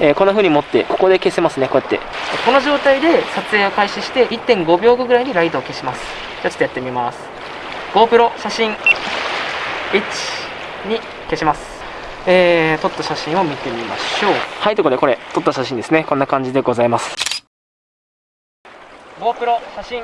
えー、こんな風に持って、ここで消せますね、こうやって。この状態で撮影を開始して、1.5秒後ぐらいにライトを消します。じゃあちょっとやってみます。GoPro 写真、1、2、消します。えー、撮った写真を見てみましょう。はい、ということでこれ、撮った写真ですね。こんな感じでございます。GoPro 写真。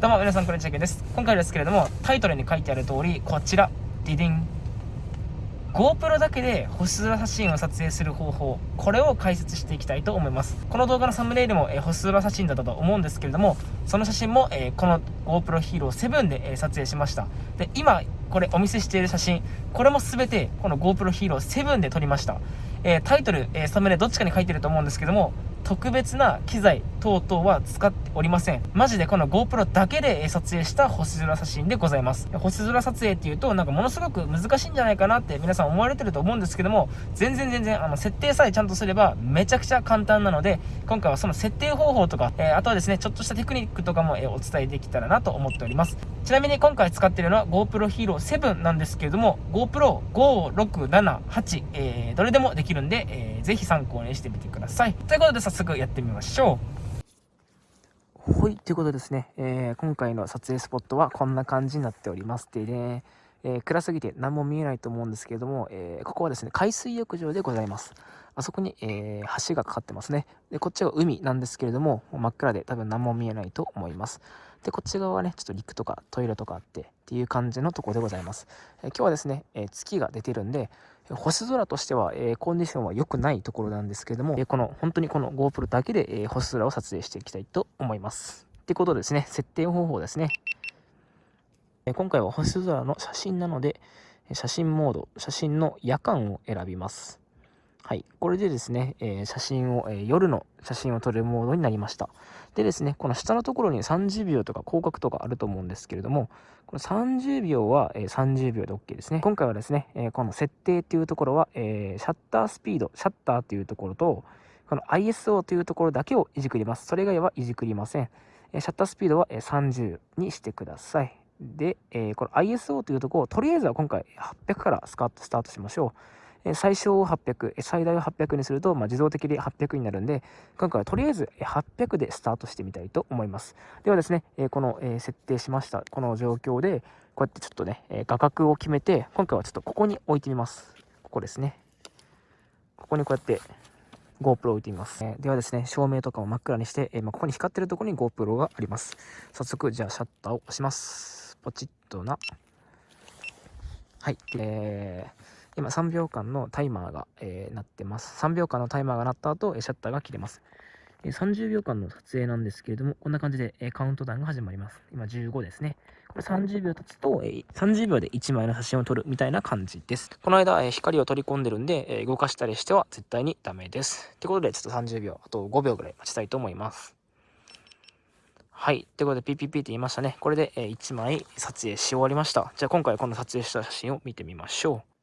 どうも皆さんこんにちはけです今回ですけれどもタイトルに書いてある通りこちらディディン。GoPro だけで星空写真を撮影する方法。これを解説していきたいと思います。この動画のサムネイルも、えー、星空写真だったと思うんですけれどもその写真も、えー、この GoPro Hero 7で、えー、撮影しました。で今これお見せしている写真。これも全てこの GoPro Hero 7で撮りました、え、タイトル、えサムネどっちかに書いてると思うんですけども特別な機材等々は使っておりません。マジでこの GoPro だけで撮影した星空写真でございます。星空撮影っていうと、なんかものすごく難しいんじゃないかなって皆さん思われてると思うんですけども、全然全然、あの、設定さえちゃんとすればめちゃくちゃ簡単なので、今回はその設定方法とか、えー、あとはですね、ちょっとしたテクニックとかも、えー、お伝えできたらなと思っております。ちなみに今回使ってるのは GoPro Hero 7なんですけれども、GoPro 5、6、7、8、えー、どれでもできるんで、えー、ぜひ参考にしてみてください。ということで早速やってみましょう。はい、ということですね、えー、今回の撮影スポットはこんな感じになっております。でね、えー、暗すぎて何も見えないと思うんですけれども、えー、ここはですね、海水浴場でございます。あそこに、えー、橋がかかってますね。で、こっちは海なんですけれども、真っ暗で多分何も見えないと思います。で、こっち側はね、ちょっと陸とかトイレとかあってっていう感じのところでございます。え今日はですね、え月が出てるんで、星空としては、え、コンディションは良くないところなんですけれども、え、この本当にこの GoPro だけで、え、星空を撮影していきたいと思います。ってことですね、設定方法ですね。え今回は星空の写真なので、写真モード、写真の夜間を選びます。はい。これでですね、えー、写真を、えー、夜の写真を撮るモードになりました。でですね、この下のところに30秒とか広角とかあると思うんですけれども、この30秒は、えー、30秒で OK ですね。今回はですね、えこの設定っていうところは、えシャッタースピード、シャッターっていうところと、この ISO というところだけをいじくります。それ以外はいじくりません。えシャッタースピードは、え30にしてください。で、えこの ISO というところをとりあえずは今回800からスタートしましょう。最小を800、最大を800にすると、まあ、自動的で800になるんで、今回はとりあえず800でスタートしてみたいと思います。ではですね、この設定しました、この状況で、こうやってちょっとね、画角を決めて、今回はちょっとここに置いてみます。ここですね。ここにこうやって GoPro 置いてみます。ではですね、照明とかも真っ暗にして、まあ、ここに光ってるところに GoPro があります。早速、じゃあシャッターを押します。ポチッとな。はい。えー今3秒間のタイマーが、えー、鳴ってます。3秒間のタイマーが鳴った後、シャッターが切れます。30秒間の撮影なんですけれども、こんな感じで、カウントダウンが始まります。今15ですね。これ30秒経つと、30秒で1枚の写真を撮るみたいな感じです。この間、光を取り込んでるんで、動かしたりしては絶対にダメです。ってことで、ちょっと30秒、あと5秒ぐらい待ちたいと思います。はい。ということで、PPP って言いましたね。これで、1枚撮影し終わりました。じゃあ今回この撮影した写真を見てみましょう。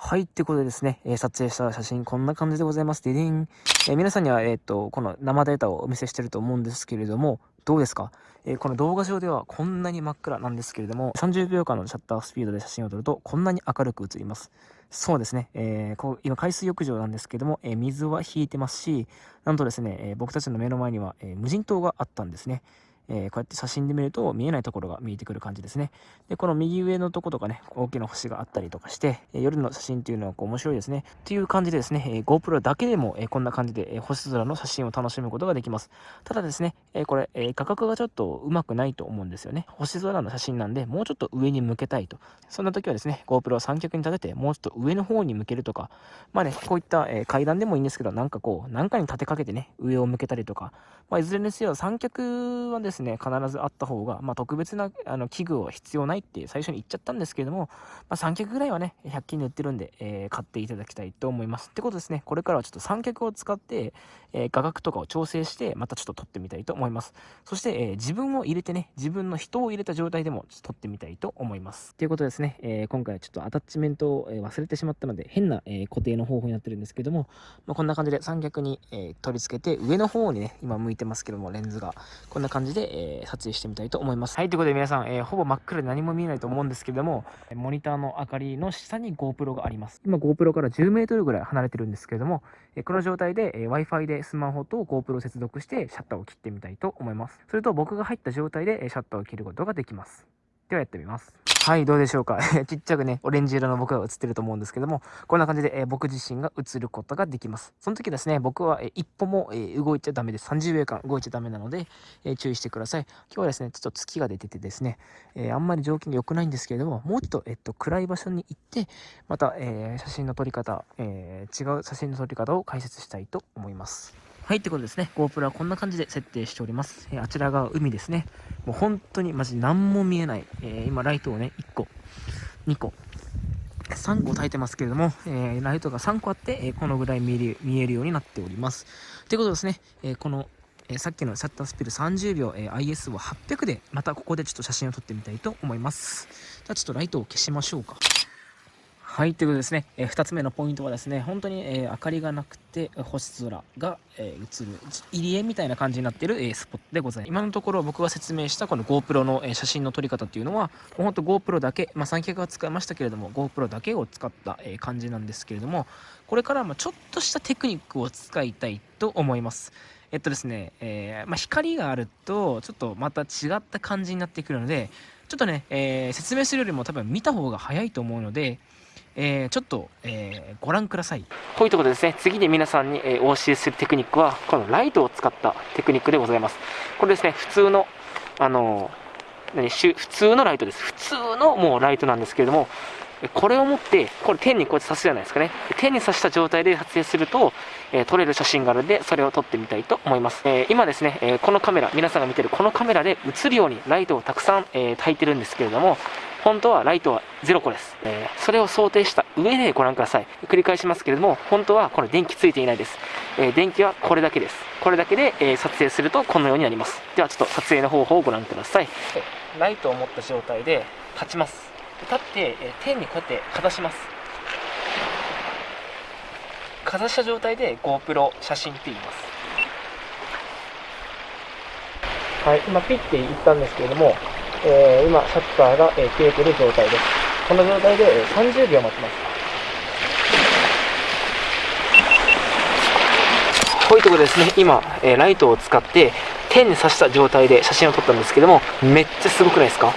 はい、ってことでですね、えー、撮影した写真こんな感じでございます。ディディン。えー、皆さんには、えっ、ー、と、この生データをお見せしてると思うんですけれども、どうですか、えこの動画上ではこんなに真っ暗なんですけれども、30秒間のシャッタースピードで写真を撮ると、こんなに明るく映ります。そうですね、えこう今海水浴場なんですけども、え水は引いてますし、なんとですね、え僕たちの目の前には、え無人島があったんですね。えー、こうやって写真で見ると見えないところが見えてくる感じですね。で、この右上のとことかね、大きな星があったりとかして、え、夜の写真っていうのはこう面白いですね。っていう感じでですね、え、GoPro だけでも、えこんな感じで、え星空の写真を楽しむことができます。ただですね、えこれ、え価格がちょっとうまくないと思うんですよね。星空の写真なんで、もうちょっと上に向けたいと。そんな時はですね、GoPro を三脚に立てて、もうちょっと上の方に向けるとか、まあね、こういった、え階段でもいいんですけど、なんかこう、なんかに立てかけてね、上を向けたりとか、まあ、いずれにせよ三脚はですね、ですね必ずあった方が、まあ、特別なあの器具は必要ないって最初に言っちゃったんですけれども、まあ、三脚ぐらいはね、100均で売ってるんで、えー、買っていただきたいと思います。ってことですね、これからはちょっと三脚を使って、えー、画角とかを調整して、またちょっと撮ってみたいと思います。そして、えー、自分を入れてね、自分の人を入れた状態でも撮ってみたいと思います。ということですね、えー、今回はちょっとアタッチメントを忘れてしまったので、変な、え固定の方法になってるんですけども、まあ、こんな感じで三脚に、え取り付けて、上の方にね、今向いてますけども、レンズが。こんな感じで、え撮影してみたいと思います。はい、ということで皆さん、えほぼ真っ暗で何も見えないと思うんですけども、モニターの明かりの下に GoPro があります。今 GoPro から10メートルぐらい離れてるんですけれども、えこの状態で、え Wi-Fi でスマホと GoPro を接続してシャッターを切ってみたいと思います。それと僕が入った状態でシャッターを切ることができます。ではやってみます。はい、どうでしょうか。ちっちゃくね、オレンジ色の僕が映ってると思うんですけども、こんな感じで、えー、僕自身が映ることができます。その時ですね、僕は、えー、一歩も、えー、動いちゃダメです。30秒間動いちゃダメなので、え注意してください。今日はですね、ちょっと月が出ててですね、えあんまり条件が良くないんですけれども、もうちょっと、えっと、暗い場所に行って、また、え写真の撮り方、え違う写真の撮り方を解説したいと思います。はい、ってことですね。GoPro はこんな感じで設定しております。え、あちらが海ですね。もう本当にマジ何も見えない。え、今、ライトをね、1個、2個、3個焚いてますけれども、えー、ライトが3個あって、えこのぐらい見える見えるようになっております。ということですね、えこの、えさっきのシャッタースピード30秒、え IS を800で、またここでちょっと写真を撮ってみたいと思います。じゃあちょっとライトを消しましょうか。はい、ということですね、えー、2つ目のポイントはですね、本当に、えー、明かりがなくて、星空が、えー、映る、入り江みたいな感じになっている、え、スポットでございます。今のところ僕が説明したこの GoPro の、え、写真の撮り方っていうのは、本当 GoPro だけ、まあ、三脚は使いましたけれども、GoPro だけを使った、え、感じなんですけれども、これからまちょっとしたテクニックを使いたいと思います。えっとですね、えーまあ、光があると、ちょっとまた違った感じになってくるので、ちょっとね、え、説明するよりも多分見た方が早いと思うので、えー、ちょっと、えー、ご覧ください。ということでですね、次に皆さんに、えー、お教えするテクニックは、このライトを使ったテクニックでございます。これですね、普通の、あの何普通のライトです。普通のもうライトなんですけれども、これを持って、これ天にこうやって刺すじゃないですかね。天に刺した状態で撮影すると、えー、撮れる写真があるので、それを撮ってみたいと思います。えー、今ですね、えー、このカメラ、皆さんが見てるこのカメラで映るようにライトをたくさん、え焚いてるんですけれども、本当はライトは0個です。えー、それを想定した上でご覧ください。繰り返しますけれども、本当はこれ電気ついていないです。えー、電気はこれだけです。これだけで、えー、撮影するとこのようになります。ではちょっと撮影の方法をご覧ください。ライトを持った状態で立ちます。立って、え天にこうやってかざします。かざした状態で GoPro 写真って言います。はい、今ピッて言ったんですけれども、えー、今、シャッターが、えー、切れている状態です。この状態で、えー、30秒待ちます。こういうところですね、今、えー、ライトを使って、天に刺した状態で写真を撮ったんですけども、めっちゃすごくないですか？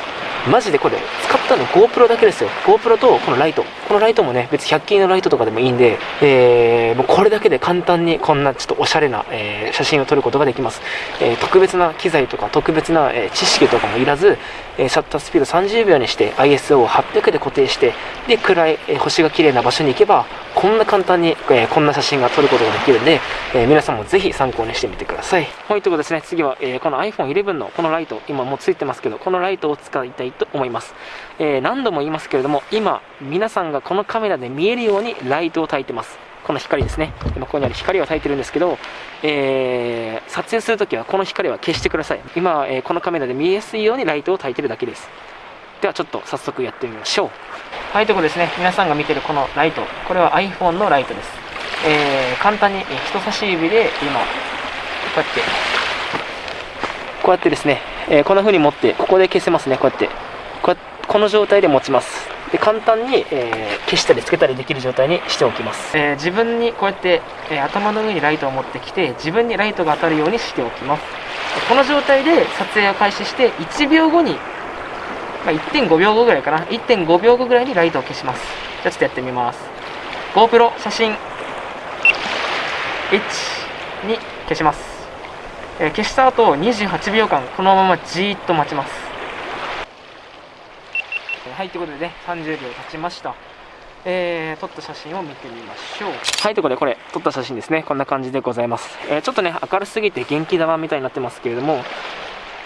マジでこれ、使ったの GoPro だけですよ。GoPro とこのライト。このライトもね、別に100均のライトとかでもいいんで、えー、もうこれだけで簡単にこんなちょっとおしゃれな、えー、写真を撮ることができます。えー、特別な機材とか特別な、え知識とかもいらず、えシャッタースピード30秒にして ISO を800で固定して、で、暗い、え星が綺麗な場所に行けば、こんな簡単に、えこんな写真が撮ることができるんで、え皆さんもぜひ参考にしてみてください。はい、ということですね、次は、えこの iPhone 11のこのライト、今もうついてますけど、このライトを使いたいと思います。えー、何度も言いますけれども、今、皆さんがこのカメラで見えるようにライトを焚いてます。この光ですね。今ここにある光を焚いてるんですけど、えー、撮影するときはこの光は消してください。今、えー、このカメラで見えやすいようにライトを焚いてるだけです。ではちょっと早速やってみましょう。はい、ということですね。皆さんが見てるこのライト。これは iPhone のライトです。えー、簡単に人差し指で今、こうやって、こうやってですね、えー、こんな風に持って、ここで消せますね、こうやって。ここの状態で持ちます。で簡単に、えー、消したりつけたりできる状態にしておきます、えー、自分にこうやって、えー、頭の上にライトを持ってきて自分にライトが当たるようにしておきます。この状態で撮影を開始して1秒後に、まあ、1.5秒後ぐらいかな。1.5秒後ぐらいにライトを消します。じゃあちょっとやってみます。GoPro 写真。1に消します、え消した後28秒間このままじーっと待ちますはい、ということでね、30秒経ちました。えー、撮った写真を見てみましょう。はい、ということでこれ、撮った写真ですね。こんな感じでございます。えー、ちょっとね、明るすぎて元気玉みたいになってますけれども、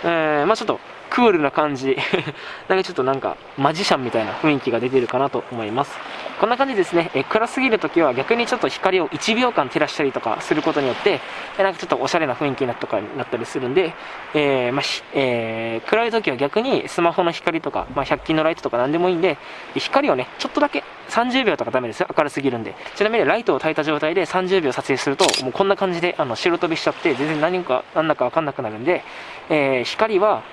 えー、まあちょっと、クールな感じ。なんかちょっとなんか、マジシャンみたいな雰囲気が出てるかなと思います。こんな感じですね、え暗すぎるときは逆にちょっと光を1秒間照らしたりとかすることによって、えなんかちょっとおしゃれな雰囲気になったかなったりするんで、えー、まあ、えー、暗いときは逆にスマホの光とか、まあ、100均のライトとか何でもいいんで、光をね、ちょっとだけ30秒とかダメですよ。明るすぎるんで。ちなみにライトを焚いた状態で30秒撮影すると、もうこんな感じで、あの、白飛びしちゃって、全然何か、何だかわかんなくなるんで、えー、光は、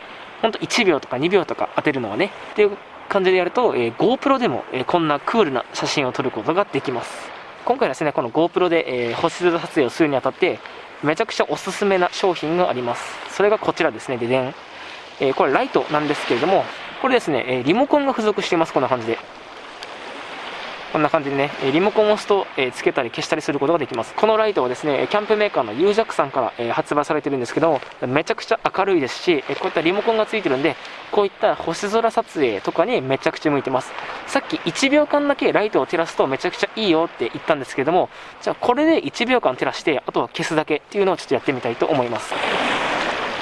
ほんと1秒とか2秒とか当てるのはね、っていう感じでやると、えー、GoPro でも、えー、こんなクールな写真を撮ることができます。今回ですね、この GoPro で、えー、星空撮影をするにあたって、めちゃくちゃおすすめな商品があります。それがこちらですね、ででん。えー、これライトなんですけれども、これですね、えリモコンが付属しています、こんな感じで。こんな感じでね、リモコンを押すと、えつけたり消したりすることができます。このライトはですね、キャンプメーカーの u ジャックさんから、え発売されてるんですけども、めちゃくちゃ明るいですし、えこういったリモコンがついてるんで、こういった星空撮影とかにめちゃくちゃ向いてます。さっき1秒間だけライトを照らすとめちゃくちゃいいよって言ったんですけども、じゃあこれで1秒間照らして、あとは消すだけっていうのをちょっとやってみたいと思います。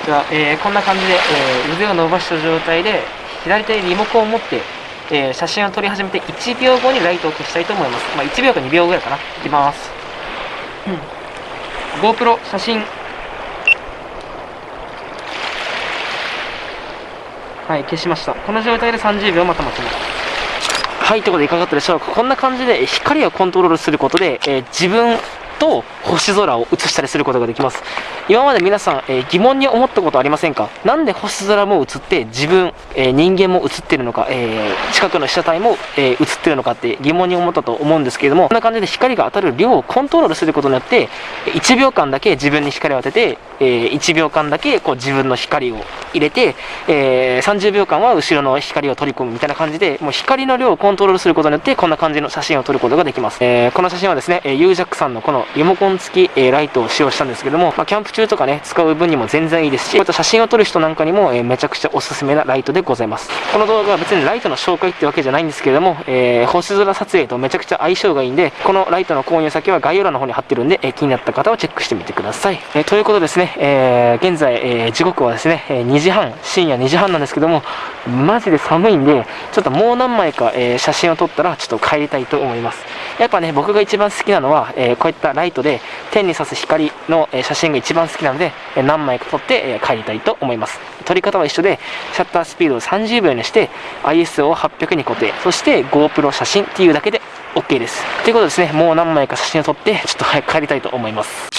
じゃあ、えー、こんな感じで、え、腕を伸ばした状態で、左手にリモコンを持って、えー、写真を撮り始めて1秒後にライトを消したいと思います。まあ、1秒か2秒ぐらいかな。いきます。うん、GoPro 写真。はい、消しました。この状態で30秒また待ちます。はい、ということでいかがだったでしょうか。こんな感じで光をコントロールすることで、えー、自分と星空を映したりすることができます。今まで皆さん、えー、疑問に思ったことありませんか？なんで星空も映って自分、えー、人間も映ってるのか、えー、近くの被写体も、え映ってるのかって疑問に思ったと思うんですけれども、こんな感じで光が当たる量をコントロールすることによって、1秒間だけ自分に光を当てて、え1秒間だけこう自分の光を入れて、え30秒間は後ろの光を取り込むみたいな感じで、もう光の量をコントロールすることによって、こんな感じの写真を撮ることができます。えこの写真はですね、ユージャックさんのこのリモコン付き、えライトを使用したんですけども、まあ、キャンプ中とかね、使う分にも全然いいですし、こういった写真を撮る人なんかにも、えめちゃくちゃおすすめなライトでございます。この動画は別にライトの紹介ってわけじゃないんですけれども、えー、星空撮影とめちゃくちゃ相性がいいんで、このライトの購入先は概要欄の方に貼ってるんで、え気になった方はチェックしてみてください。えということですね、えー、現在、えー、時刻はですね、え2時半、深夜2時半なんですけども、マジで寒いんで、ちょっともう何枚か、え写真を撮ったら、ちょっと帰りたいと思います。やっぱね、僕が一番好きなのは、えこういったライトで天に差す光の、え写真が一番好きなので、え何枚か撮って、え帰りたいと思います。撮り方は一緒で、シャッタースピードを30秒にして、ISO を800に固定、そして GoPro 写真っていうだけで OK です。ということですね、もう何枚か写真を撮って、ちょっと早く帰りたいと思います。